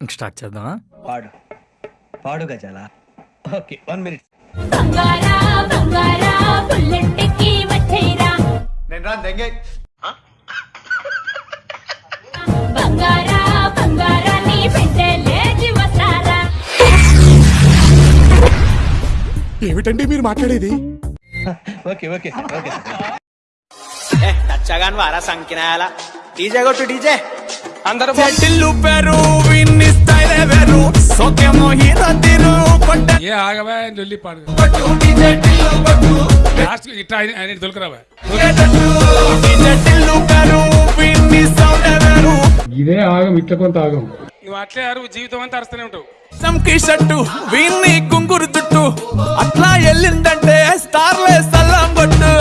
ఇంక స్టార్ట్ చేద్దామా? పాడు. పాడు గజాల? Okay one minute. బంగారా బంగారా బుల్లెట్కి వచ్చేరా నేను రాను దెంగే. బంగారా బంగారా నీ పెట్టలేచి వస్తారా ఏమిటండి మీరు మాట్లాడేది? ఓకే ఓకే ఓకే నచ్చగాని వారా సంకినాయాల. డీజే కొట్టు డీజే. అందరూ ఏ ఆగవా లొల్లి పాడు. లాస్ట్ ఆయన- ఇదే ఆగం ఇట్ల కొంత ఆగం. నువ్వు అట్లే అరువు జీవితం అంతా అరుస్తూనే ఉంటావు. సంకి షట్టు వీన్ని గుంగురు చుట్టు అట్లా వెళ్ళిందంటే స్టార్లే సల్లం కొట్టు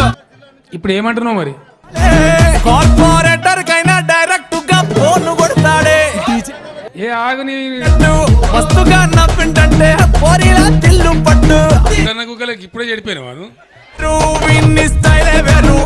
ఇప్పుడు ఏమంటున్నావు మరి? కార్పొరేటర్ కైనా ఏ ఆగు నీ చుట్టూ మస్తుగా నవ్విందంటే పోరిలా తిల్లు పట్టు. గుగ్గలకి ఇప్పుడే చెడిపోయిన వాడు. స్టైలే వేరు.